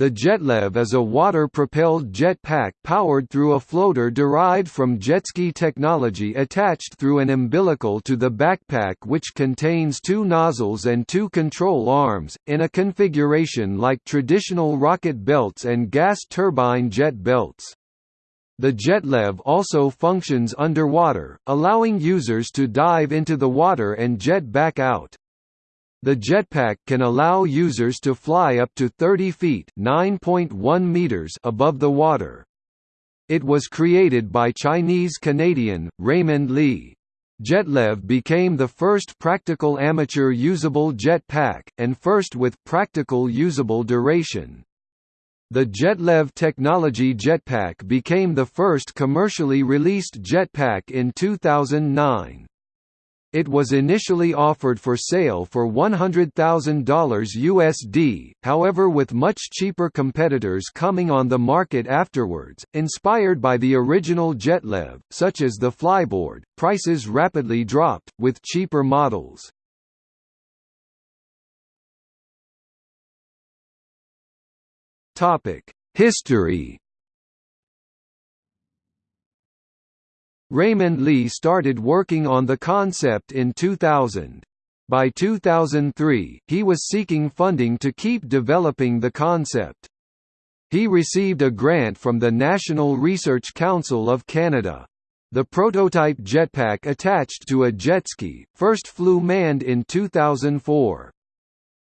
The Jetlev is a water-propelled jetpack powered through a floater derived from jetski technology attached through an umbilical to the backpack which contains two nozzles and two control arms, in a configuration like traditional rocket belts and gas turbine jet belts. The Jetlev also functions underwater, allowing users to dive into the water and jet back out. The jetpack can allow users to fly up to 30 feet (9.1 meters) above the water. It was created by Chinese-Canadian, Raymond Li. Jetlev became the first practical amateur usable jetpack, and first with practical usable duration. The Jetlev technology jetpack became the first commercially released jetpack in 2009. It was initially offered for sale for $100,000 USD, however with much cheaper competitors coming on the market afterwards, inspired by the original Jetlev, such as the Flyboard, prices rapidly dropped, with cheaper models. History Raymond Li started working on the concept in 2000. By 2003, he was seeking funding to keep developing the concept. He received a grant from the National Research Council of Canada. The prototype jetpack attached to a jetski, first flew manned in 2004.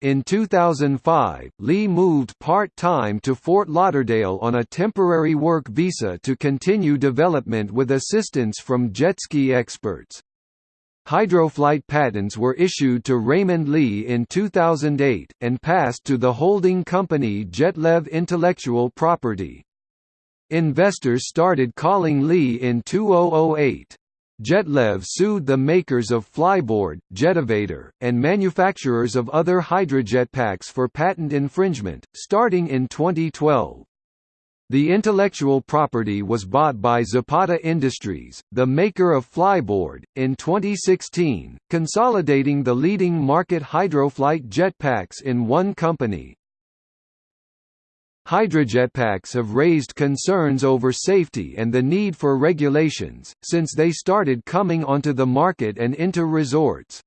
In 2005, Li moved part-time to Fort Lauderdale on a temporary work visa to continue development with assistance from jet ski experts. Hydroflight patents were issued to Raymond Li in 2008, and passed to the holding company Jetlev Intellectual Property. Investors started calling Li in 2008. Jetlev sued the makers of Flyboard, Jetivator, and manufacturers of other hydrojetpacks for patent infringement, starting in 2012. The intellectual property was bought by Zapata Industries, the maker of Flyboard, in 2016, consolidating the leading market hydroflight jetpacks in one company. Hydrojetpacks have raised concerns over safety and the need for regulations, since they started coming onto the market and into resorts.